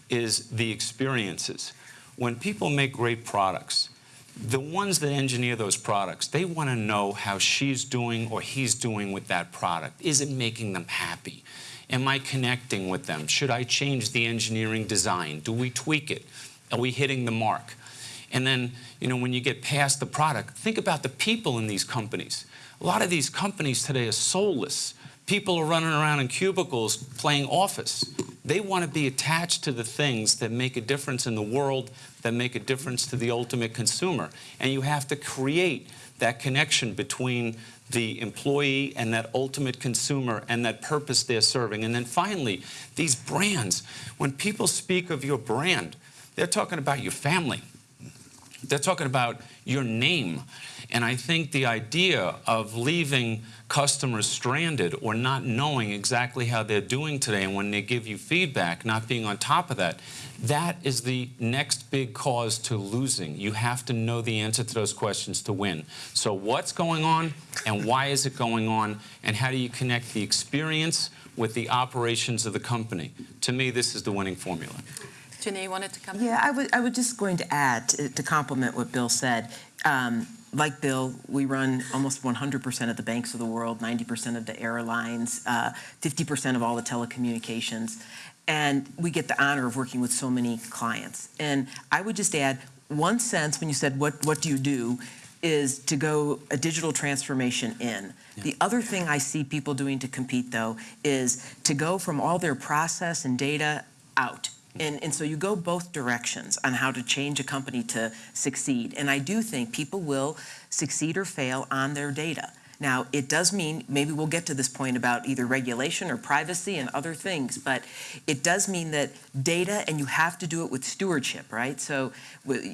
is the experiences. When people make great products, the ones that engineer those products, they want to know how she's doing or he's doing with that product. Is it making them happy? Am I connecting with them? Should I change the engineering design? Do we tweak it? Are we hitting the mark? And then, you know, when you get past the product, think about the people in these companies. A lot of these companies today are soulless. People are running around in cubicles playing office. They want to be attached to the things that make a difference in the world, that make a difference to the ultimate consumer. And you have to create that connection between the employee and that ultimate consumer and that purpose they're serving. And then finally, these brands. When people speak of your brand, they're talking about your family. They're talking about your name. And I think the idea of leaving customers stranded or not knowing exactly how they're doing today and when they give you feedback, not being on top of that, that is the next big cause to losing. You have to know the answer to those questions to win. So what's going on and why is it going on and how do you connect the experience with the operations of the company? To me, this is the winning formula. Ginny, you wanted to come? Yeah, I was, I was just going to add, to, to complement what Bill said. Um, like Bill, we run almost 100% of the banks of the world, 90% of the airlines, uh, 50% of all the telecommunications. And we get the honor of working with so many clients. And I would just add one sense when you said, what, what do you do? is to go a digital transformation in. Yeah. The other thing I see people doing to compete, though, is to go from all their process and data out and, and so you go both directions on how to change a company to succeed. And I do think people will succeed or fail on their data. Now, it does mean, maybe we'll get to this point about either regulation or privacy and other things, but it does mean that data, and you have to do it with stewardship, right? So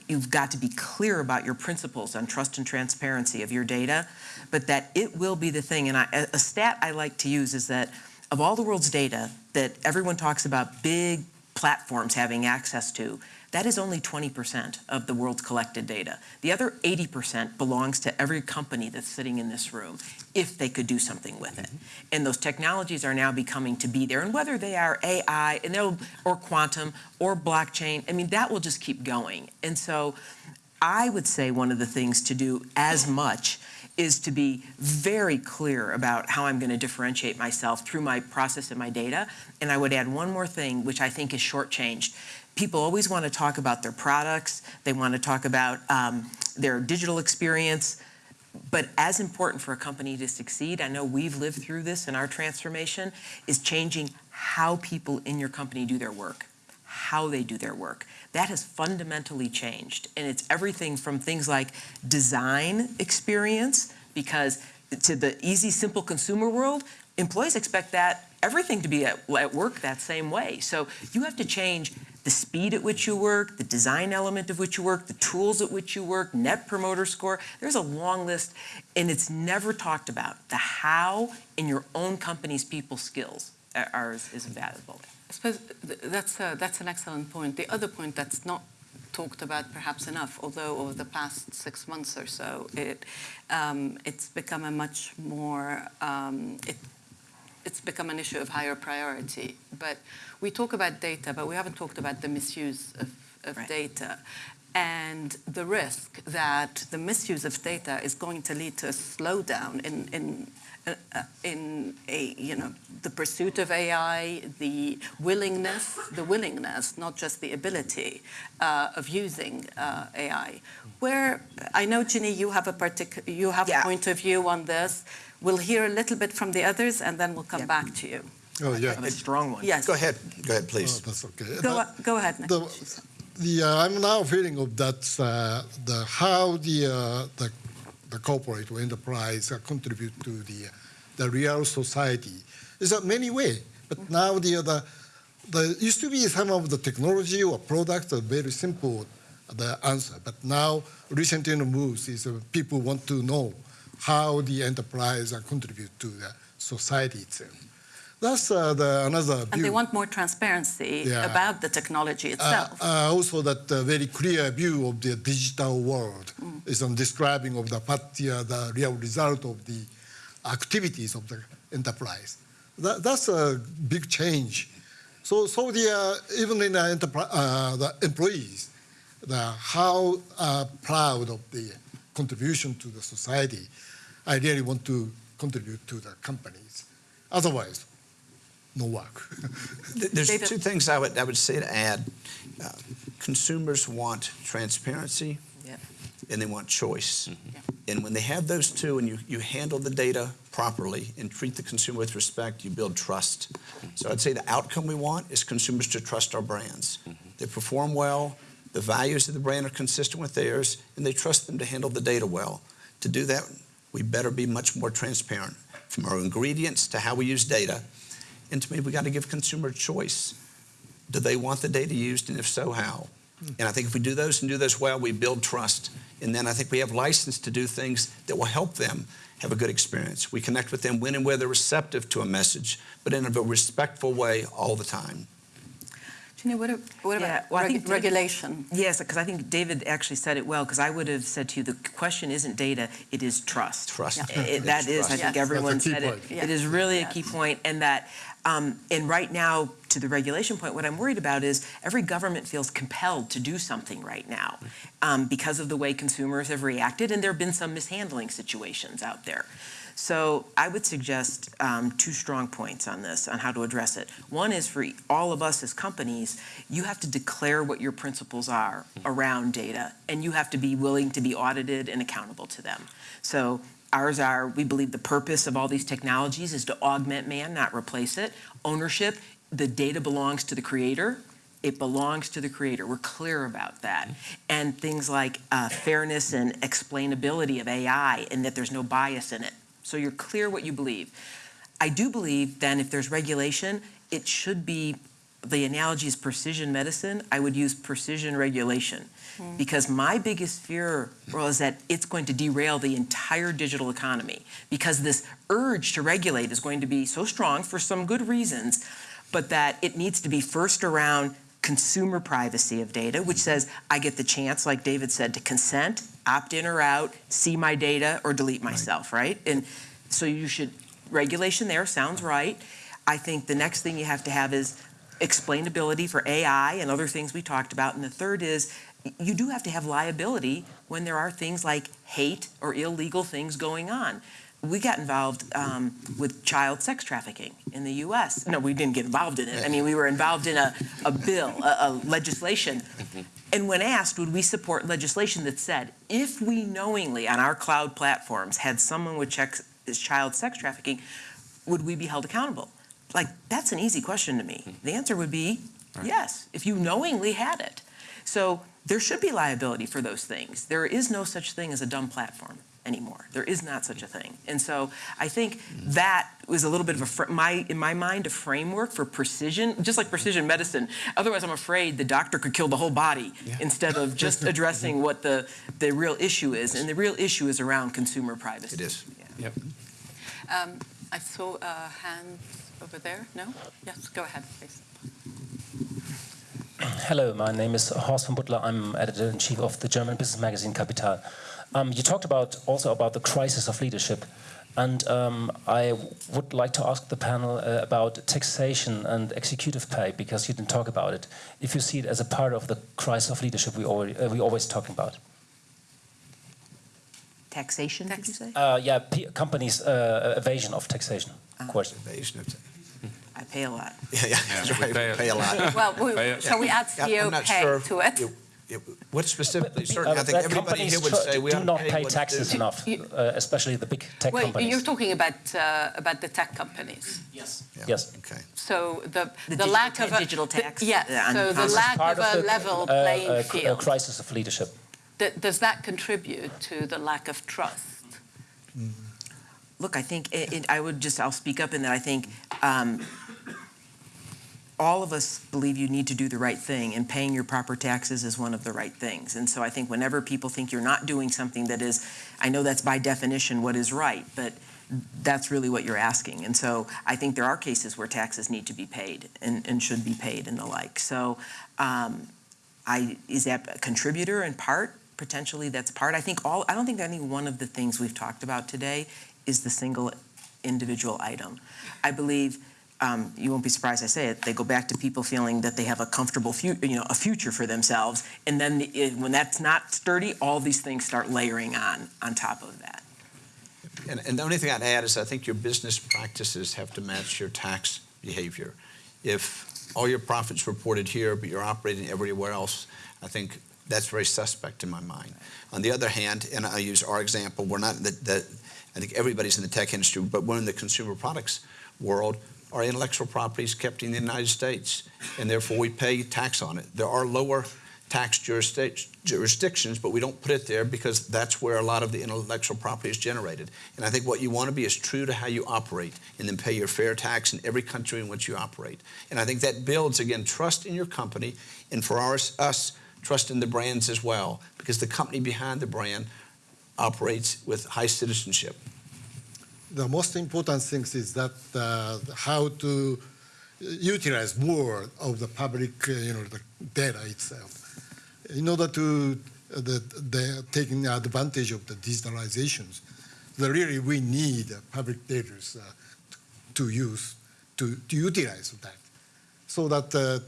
you've got to be clear about your principles on trust and transparency of your data, but that it will be the thing. And I, a stat I like to use is that of all the world's data that everyone talks about big platforms having access to, that is only 20% of the world's collected data. The other 80% belongs to every company that's sitting in this room, if they could do something with it. Mm-hmm. And those technologies are now becoming to be there. And whether they are AI and or quantum or blockchain, I mean, that will just keep going. And so I would say one of the things to do as much is to be very clear about how I'm going to differentiate myself through my process and my data. And I would add one more thing, which I think is shortchanged. People always want to talk about their products. They want to talk about um, their digital experience. But as important for a company to succeed, I know we've lived through this in our transformation, is changing how people in your company do their work, how they do their work. That has fundamentally changed. And it's everything from things like design experience, because to the easy, simple consumer world, employees expect that everything to be at, at work that same way. So you have to change the speed at which you work, the design element of which you work, the tools at which you work, net promoter score. There's a long list, and it's never talked about. The how in your own company's people skills are, is, is valuable. I suppose that's, a, that's an excellent point. The other point that's not talked about perhaps enough, although over the past six months or so, it, um, it's become a much more, um, it, it's become an issue of higher priority. But we talk about data, but we haven't talked about the misuse of, of right. data and the risk that the misuse of data is going to lead to a slowdown in, in in a, you know, the pursuit of AI, the willingness, the willingness, not just the ability uh, of using uh, AI. Where I know, Ginny, you have a particular, you have Yeah. a point of view on this. We'll hear a little bit from the others, and then we'll come Yeah. back to you. Oh, yeah. A strong one. Yes. Go ahead. Go ahead, Oh, please. that's okay. Go, But- go ahead, Nick. the, the uh, I'm now feeling of that uh, the how the uh, the the corporate or enterprise uh, contribute to the the real society is a many way. But now the the the used to be some of the technology or products are very simple the answer. But now recent in the moves is uh, people want to know how the enterprise uh, contribute to the society itself. That's uh, the another And they want more transparency Yeah. about the technology Uh, itself. uh, also, that uh, very clear view of the digital world is on describing of the what the, the real result of the activities of the enterprise. That, that's a big change. So, so the uh, even in the, uh, the employees, the how uh, proud of the contribution to the society. I really want to contribute to the companies. Otherwise, no work. *laughs* There's David. two things I would, I would say to add. Uh, Consumers want transparency Yeah. and they want choice. Yeah. And when they have those two and you, you handle the data properly and treat the consumer with respect, you build trust. So I'd say the outcome we want is consumers to trust our brands. They perform well, the values of the brand are consistent with theirs, and they trust them to handle the data well. To do that, we better be much more transparent from our ingredients to how we use data. And to me, we got to give consumer choice. Do they want the data used, and if so, how? And I think if we do those and do those well, we build trust. And then I think we have license to do things that will help them have a good experience. We connect with them when and where they're receptive to a message, but in a respectful way all the time. Ginny, what, a- what Yeah, about well, I reg- think regulation? Yes, because I think David actually said it well, because I would have said to you, the question isn't data, it is trust. Trust. Yeah. It- That is, I think That's a everyone key said it. point. Yeah. It is really a Yes. key point, and that, um, and right now, to the regulation point, what I'm worried about is every government feels compelled to do something right now um, because of the way consumers have reacted, and there have been some mishandling situations out there. So I would suggest um, two strong points on this, on how to address it. One is for all of us as companies, you have to declare what your principles are around data, and you have to be willing to be audited and accountable to them. So ours are, we believe the purpose of all these technologies is to augment man, not replace it. Ownership, the data belongs to the creator. It belongs to the creator. We're clear about that. And things like uh, fairness and explainability of AI and that there's no bias in it. So you're clear what you believe. I do believe then if there's regulation, it should be, the analogy is precision medicine. I would use precision regulation. Hmm. Because my biggest fear was that it's going to derail the entire digital economy. Because this urge to regulate is going to be so strong for some good reasons, but that it needs to be first around consumer privacy of data, which says I get the chance, like David said, to consent, opt in or out, see my data, or delete myself, right? And so you should, regulation there sounds right. I think the next thing you have to have is explainability for AI and other things we talked about. And the third is you do have to have liability when there are things like hate or illegal things going on. We got involved um, with child sex trafficking in the U.S. No, we didn't get involved in it. I mean, we were involved in a, a bill, a, a legislation. And when asked, would we support legislation that said, if we knowingly on our cloud platforms had someone with child sex trafficking, would we be held accountable? Like, that's an easy question to me. The answer would be yes, if you knowingly had it. So there should be liability for those things. There is no such thing as a dumb platform anymore. There is not such a thing. And so I think that was a little bit of a, fr- my, in my mind, a framework for precision, just like precision medicine. Otherwise, I'm afraid the doctor could kill the whole body instead of just *laughs* addressing what the, the real issue is. And the real issue is around consumer privacy. It is. Yeah. Yep. Um, I saw a hand over there. No? Yes, go ahead, please. Hello, my name is Horst von Buttlar. I'm editor-in-chief of the German business magazine Capital. Um, you talked about also about the crisis of leadership, and um, I would like to ask the panel uh, about taxation and executive pay because you didn't talk about it. If you see it as a part of the crisis of leadership we already uh, we always talking about. Taxation, did you say? Uh, yeah, p- companies' uh, evasion of taxation question. Evasion of- I pay a lot. Yeah, yeah, that's we right, pay we it. pay a lot. Well, we- Yeah. shall we add Yeah, I'm CEO not pay to it? it- What specifically, Uh, certainly, I think that everybody companies here would tr- say we do not pay pay taxes enough, You- uh, especially the big tech Well, companies. you're talking about, uh, about the tech companies. Yes. Yeah, Yes. Okay. So the, The the digital lack of a... digital the- tax, Yes, uh, so the commerce. lack Part of a the, level uh, playing uh, cr- uh, field. crisis of leadership. Th- Does that contribute to the lack of trust? Look, I think, it, it- I would just, I'll speak up in that I think um, all of us believe you need to do the right thing, and paying your proper taxes is one of the right things. And so I think whenever people think you're not doing something that is, I know that's by definition what is right, but that's really what you're asking. And so I think there are cases where taxes need to be paid and, and should be paid and the like. So um, I, is that a contributor in part? Potentially that's part. I think all, I don't think any one of the things we've talked about today is the single individual item. I believe, um, you won't be surprised I say it, they go back to people feeling that they have a comfortable, fu- you know, a future for themselves. And then the- it- when that's not sturdy, all these things start layering on, on top of that. And, and the only thing I'd add is I think your business practices have to match your tax behavior. If all your profits reported here, but you're operating everywhere else, I think that's very suspect in my mind. On the other hand, and I use our example, we're not the, the I think everybody's in the tech industry, but we're in the consumer products world. Our intellectual property is kept in the United States, and therefore we pay tax on it. There are lower tax jurisdictions, but we don't put it there because that's where a lot of the intellectual property is generated. And I think what you want to be is true to how you operate and then pay your fair tax in every country in which you operate. And I think that builds, again, trust in your company and for us, trust in the brands as well, because the company behind the brand operates with high citizenship. The most important things is that uh, how to utilize more of the public, uh, you know, the data itself, in order to uh, the, the taking advantage of the digitalizations. The really we need public data uh, to use to, to utilize that, so that uh,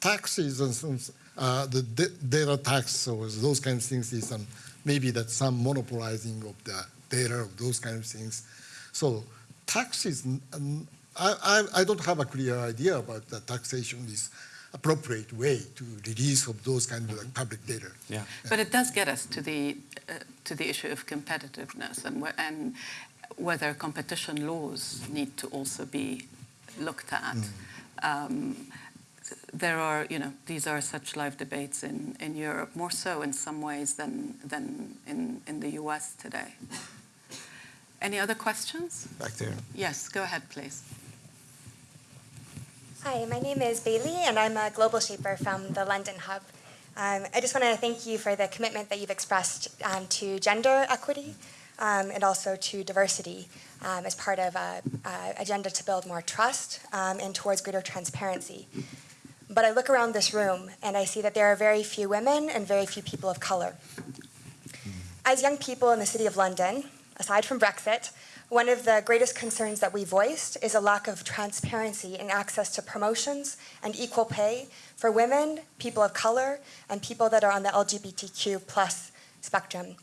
taxes and some, the da- data tax or those kind of things is um, maybe that some monopolizing of the data of those kind of things. So taxes, um, I, I, I don't have a clear idea about the taxation is appropriate way to release of those kind of like, public data. Yeah. But it does get us to the, uh, to the issue of competitiveness and, wh- and whether competition laws need to also be looked at. Um, there are, you know, these are such live debates in, in Europe, more so in some ways than, than in, in the US today. Any other questions? Back there. Yes, go ahead, please. Hi, my name is Bailey, and I'm a global shaper from the London Hub. Um, I just want to thank you for the commitment that you've expressed um, to gender equity um, and also to diversity um, as part of a, a agenda to build more trust um, and towards greater transparency. But I look around this room and I see that there are very few women and very few people of color. As young people in the City of London, aside from Brexit, one of the greatest concerns that we voiced is a lack of transparency in access to promotions and equal pay for women, people of color, and people that are on the LGBTQ plus spectrum.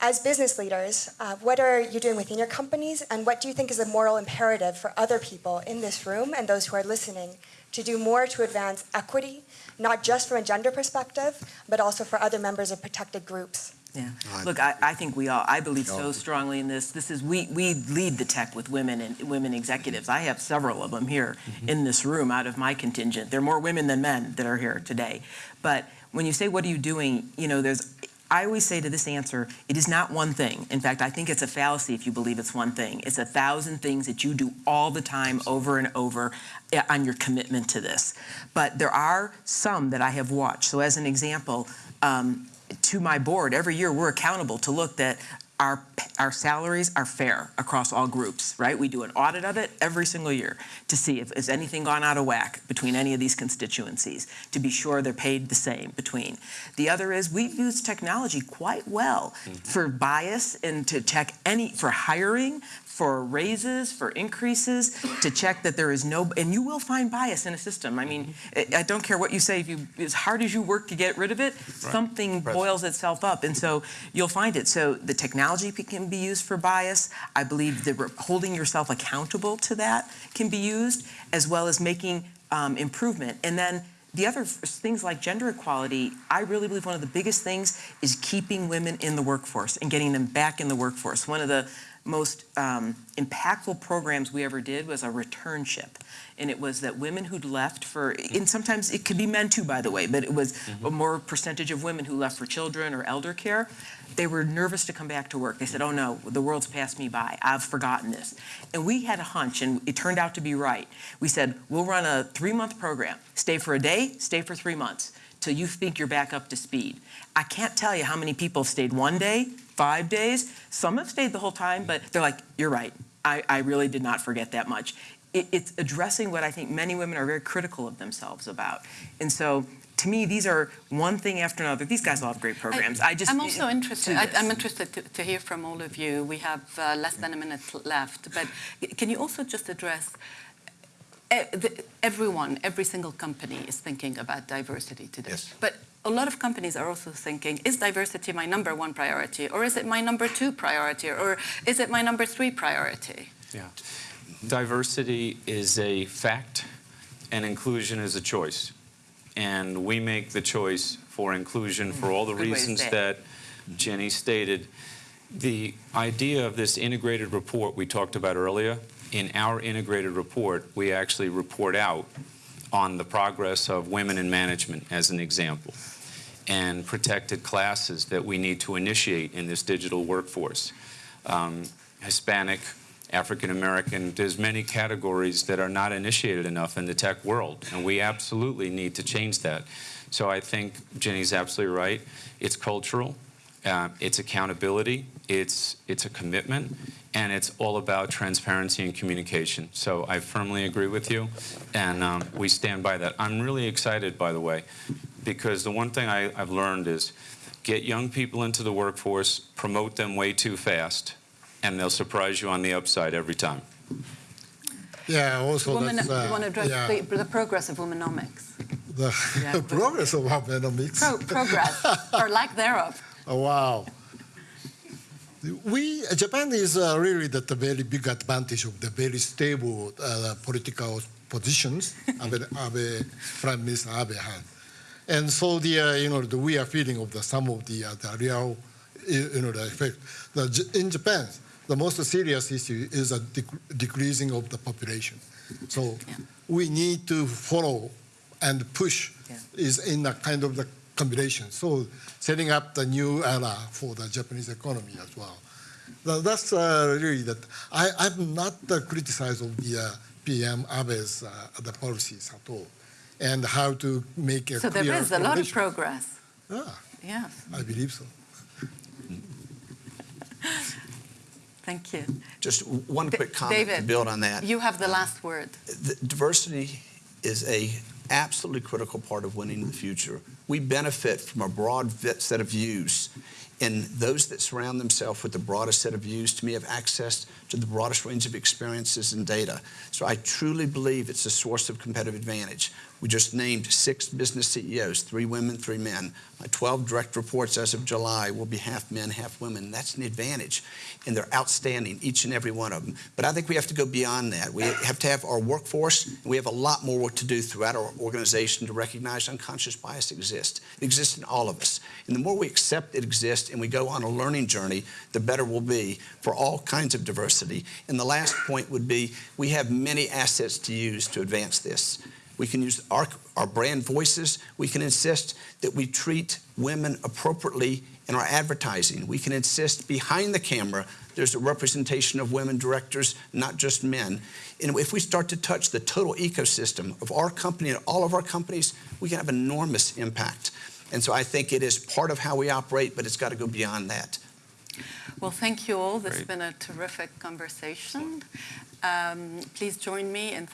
As business leaders, uh, what are you doing within your companies, and what do you think is a moral imperative for other people in this room and those who are listening to do more to advance equity, not just from a gender perspective, but also for other members of protected groups? Yeah. Look, I, I think we all, I believe so strongly in this. This is, we, we lead the tech with women and women executives. I have several of them here in this room out of my contingent. There are more women than men that are here today. But when you say, what are you doing? You know, there's, I always say to this answer, it is not one thing. In fact, I think it's a fallacy if you believe it's one thing. It's a thousand things that you do all the time, over and over, eh, on your commitment to this. But there are some that I have watched. So, as an example, um, to my board, every year we're accountable to look that our, our salaries are fair across all groups, right? We do an audit of it every single year to see if has anything gone out of whack between any of these constituencies, to be sure they're paid the same between. The other is we've used technology quite well mm-hmm. for bias and to check any, for hiring, for raises, for increases, to check that there is no, and you will find bias in a system. I mean, I don't care what you say, if you, as hard as you work to get rid of it, something Right. boils itself up. And so you'll find it. So the technology technology can be used for bias. I believe that holding yourself accountable to that can be used, as well as making um, improvement. And then the other things like gender equality, I really believe one of the biggest things is keeping women in the workforce and getting them back in the workforce. One of the most um, impactful programs we ever did was a returnship. And it was that women who'd left for, and sometimes it could be men too, by the way, but it was a more percentage of women who left for children or elder care. They were nervous to come back to work. They said, oh no, the world's passed me by. I've forgotten this. And we had a hunch, and it turned out to be right. We said, we'll run a three month program. Stay for a day, stay for three months till you think you're back up to speed. I can't tell you how many people stayed one day, five days. Some have stayed the whole time, but they're like, you're right. I, I really did not forget that much. It, it's addressing what I think many women are very critical of themselves about. And so to me, these are one thing after another. These guys all have great programs. I, just I'm also interested. I, I'm interested to, to hear from all of you. We have uh, less than a minute left, but can you also just address? the- Everyone, every single company is thinking about diversity today. Yes. But a lot of companies are also thinking, is diversity my number one priority? Or is it my number two priority? Or is it my number three priority? Yeah. Diversity is a fact, and inclusion is a choice. And we make the choice for inclusion for all the Good reasons that Ginny stated. The idea of this integrated report we talked about earlier, in our integrated report, we actually report out on the progress of women in management, as an example, and protected classes that we need to initiate in this digital workforce. Um, Hispanic, African American, there's many categories that are not initiated enough in the tech world, and we absolutely need to change that. So I think Ginny's absolutely right. It's cultural, uh, it's accountability, it's it's a commitment, and it's all about transparency and communication. So I firmly agree with you, and um, we stand by that. I'm really excited, by the way, because the one thing I, I've learned is get young people into the workforce, promote them way too fast, and they'll surprise you on the upside every time. Yeah, also Women, that's, uh, you want to address yeah, the, the progress of womenomics? the Yeah. *laughs* progress of Abenomics. Pro- progress, or lack thereof. *laughs* Oh, wow. We, Japan is uh, really the, the very big advantage of the very stable uh, political positions *laughs* Abe, Abe, Prime Minister Abe had. And so the, uh, you know, the, we are feeling of the, some of the, uh, the real, you know, the effect. The, in Japan, the most serious issue is a dec- decreasing of the population. So Yeah. we need to follow and push Yeah. is in a kind of the combination. So setting up the new era for the Japanese economy as well. Tha- That's uh, really that. I, I'm not uh, criticized of the uh, PM Abe's uh, the policies at all, and how to make a So clear there is a lot of progress. Yeah, Yes, I believe so. *laughs* thank you. Just one Da- quick comment David, to build on that. You have the last word. the diversity is a absolutely critical part of winning in the future. We benefit from a broad set of views, and those that surround themselves with the broadest set of views, to me, have access to the broadest range of experiences and data. So I truly believe it's a source of competitive advantage. We just named six business CEOs, three women, three men. My 12 direct reports as of July will be half men, half women. That's an advantage, and they're outstanding, each and every one of them. But I think we have to go beyond that. We have to have our workforce, and we have a lot more work to do throughout our organization to recognize unconscious bias exists. It exists in all of us. And the more we accept it exists and we go on a learning journey, the better we'll be for all kinds of diversity. And the last point would be we have many assets to use to advance this. We can use our, our brand voices. We can insist that we treat women appropriately in our advertising. We can insist behind the camera there's a representation of women directors, not just men. And if we start to touch the total ecosystem of our company and all of our companies, we can have enormous impact. And so I think it is part of how we operate, but it's got to go beyond that. Well, thank you all. This has been a terrific conversation. Um, please join me in thanking